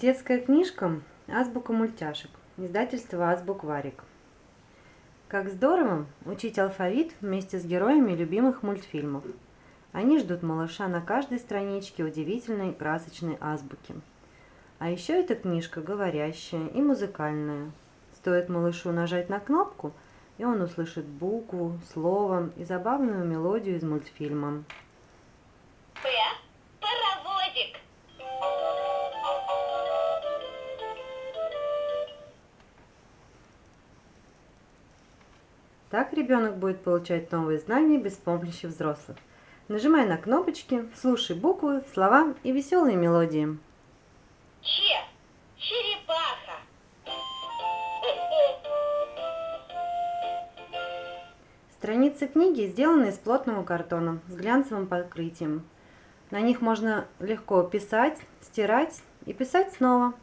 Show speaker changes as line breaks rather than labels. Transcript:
Детская книжка «Азбука мультяшек». Издательство «Азбук Варик». Как здорово учить алфавит вместе с героями любимых мультфильмов. Они ждут малыша на каждой страничке удивительной красочной азбуки. А еще эта книжка говорящая и музыкальная. Стоит малышу нажать на кнопку, и он услышит букву, слово и забавную мелодию из мультфильма. Так ребенок будет получать новые знания без помощи взрослых. Нажимай на кнопочки, слушай буквы, слова и веселые мелодии.
Черепаха.
Страницы книги сделаны из плотного картона с глянцевым покрытием. На них можно легко писать, стирать и писать снова.